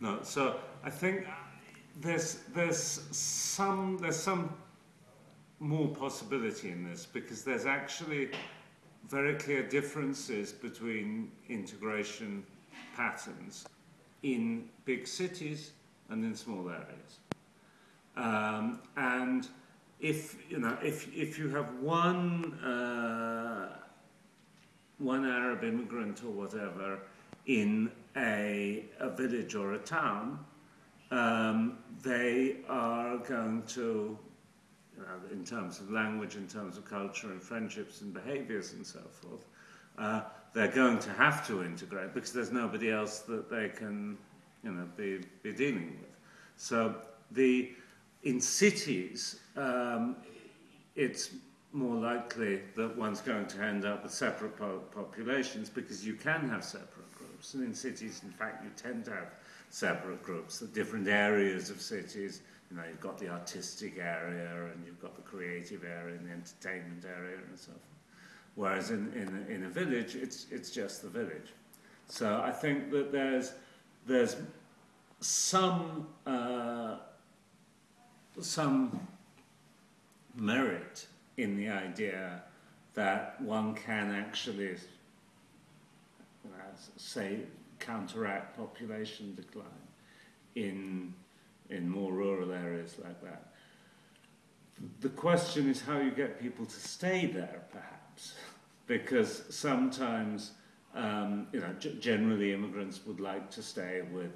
No, so I think there's there's some there's some more possibility in this because there's actually very clear differences between integration patterns in big cities and in small areas. Um, and if you know if if you have one uh, one Arab immigrant or whatever in a, a village or a town, um, they are going to, you know, in terms of language, in terms of culture and friendships and behaviors and so forth, uh, they're going to have to integrate because there's nobody else that they can, you know, be, be dealing with. So the in cities, um, it's more likely that one's going to end up with separate po populations because you can have separate groups. And in cities, in fact, you tend to have separate groups, the different areas of cities. You know, you've got the artistic area and you've got the creative area and the entertainment area and so forth. Whereas in, in, in a village, it's, it's just the village. So I think that there's, there's some, uh, some merit in the idea that one can actually, say, counteract population decline in, in more rural areas like that. The question is how you get people to stay there, perhaps, because sometimes, um, you know, generally immigrants would like to stay with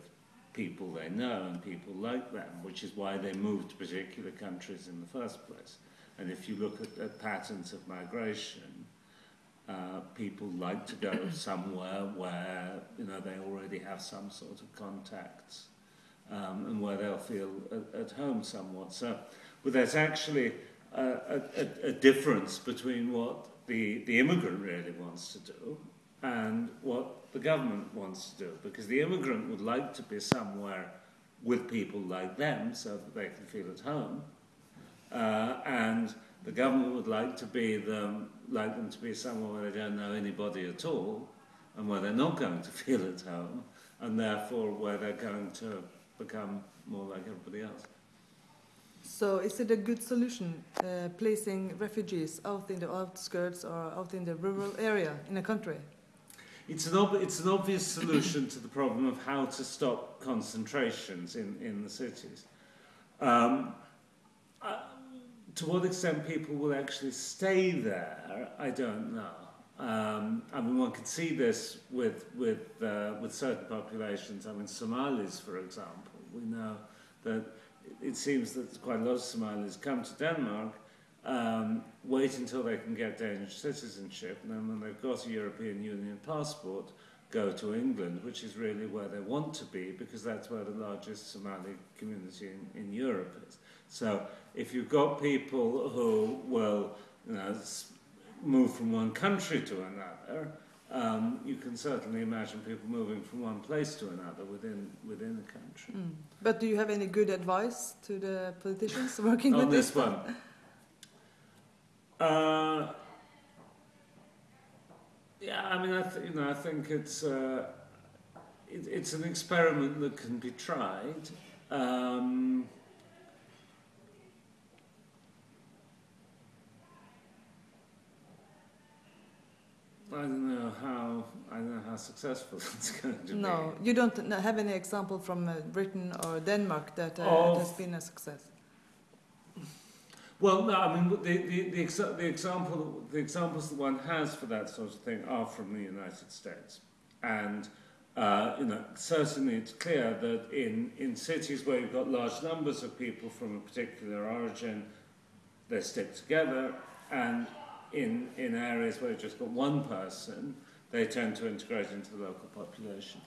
people they know and people like them, which is why they move to particular countries in the first place. And if you look at, at patterns of migration, uh, people like to go somewhere where you know they already have some sort of contacts um, and where they'll feel at, at home somewhat. So, but there's actually a, a, a difference between what the, the immigrant really wants to do and what the government wants to do, because the immigrant would like to be somewhere with people like them so that they can feel at home. Uh, and the government would like to be them, like them to be somewhere where they don't know anybody at all, and where they're not going to feel at home, and therefore where they're going to become more like everybody else. So is it a good solution, uh, placing refugees out in the outskirts or out in the rural area in a country? It's an, it's an obvious solution to the problem of how to stop concentrations in, in the cities. Um, to what extent people will actually stay there, I don't know. Um, I mean, one could see this with, with, uh, with certain populations. I mean, Somalis, for example. We know that it seems that quite a lot of Somalis come to Denmark, um, wait until they can get Danish citizenship, and then when they've got a European Union passport, go to England, which is really where they want to be, because that's where the largest Somali community in, in Europe is. So if you've got people who will you know, move from one country to another, um, you can certainly imagine people moving from one place to another within within a country. Mm. But do you have any good advice to the politicians working on with this, this one? Uh, yeah, I mean, I you know, I think it's uh, it, it's an experiment that can be tried. Um, I don't know how I don't know how successful it's going to be. No, you don't have any example from uh, Britain or Denmark that uh, has been a success. Well, no, I mean the the, the, exa the example the examples that one has for that sort of thing are from the United States, and uh, you know certainly it's clear that in in cities where you've got large numbers of people from a particular origin, they stick together, and in, in areas where you've just got one person, they tend to integrate into the local population.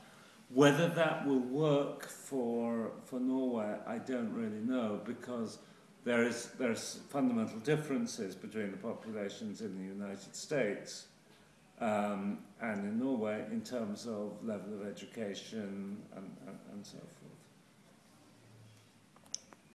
Whether that will work for, for Norway, I don't really know because there is there's fundamental differences between the populations in the United States um, and in Norway in terms of level of education and, and, and so forth.